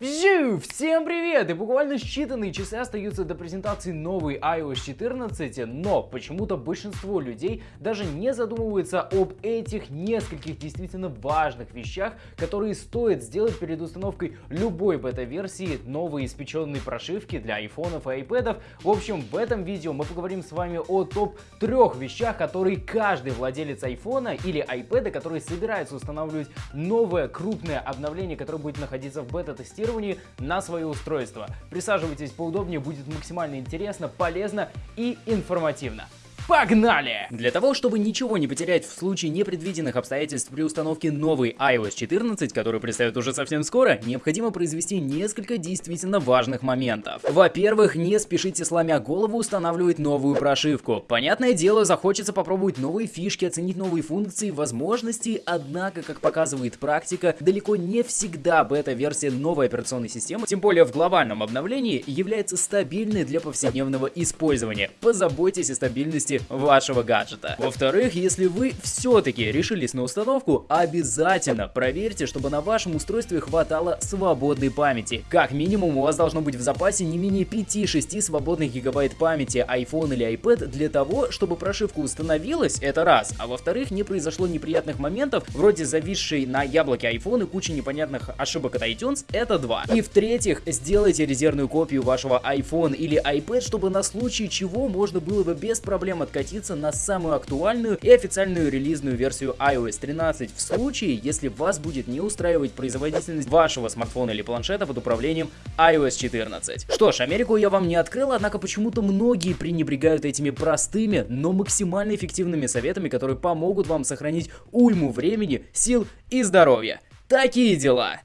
Всем привет! И буквально считанные часы остаются до презентации новой iOS 14, но почему-то большинство людей даже не задумываются об этих нескольких действительно важных вещах, которые стоит сделать перед установкой любой бета-версии новой испеченной прошивки для айфонов и айпэдов. В общем, в этом видео мы поговорим с вами о топ-трех вещах, которые каждый владелец айфона или айпэда, который собирается устанавливать новое крупное обновление, которое будет находиться в бета-тестировании, тестировании на свое устройство. Присаживайтесь поудобнее, будет максимально интересно, полезно и информативно. Погнали! Для того, чтобы ничего не потерять в случае непредвиденных обстоятельств при установке новой iOS 14, которую представят уже совсем скоро, необходимо произвести несколько действительно важных моментов. Во-первых, не спешите сломя голову устанавливать новую прошивку. Понятное дело, захочется попробовать новые фишки, оценить новые функции, возможности, однако, как показывает практика, далеко не всегда бета-версия новой операционной системы, тем более в глобальном обновлении, является стабильной для повседневного использования. Позаботьтесь о стабильности вашего гаджета. Во-вторых, если вы все-таки решились на установку, обязательно проверьте, чтобы на вашем устройстве хватало свободной памяти. Как минимум у вас должно быть в запасе не менее 5-6 свободных гигабайт памяти iPhone или iPad для того, чтобы прошивка установилась, это раз, а во-вторых, не произошло неприятных моментов, вроде зависшей на яблоке iPhone и кучи непонятных ошибок от iTunes, это два. И в-третьих, сделайте резервную копию вашего iPhone или iPad, чтобы на случай чего можно было бы без проблем откатиться на самую актуальную и официальную релизную версию iOS 13 в случае, если вас будет не устраивать производительность вашего смартфона или планшета под управлением iOS 14. Что ж, Америку я вам не открыл, однако почему-то многие пренебрегают этими простыми, но максимально эффективными советами, которые помогут вам сохранить уйму времени, сил и здоровья. Такие дела!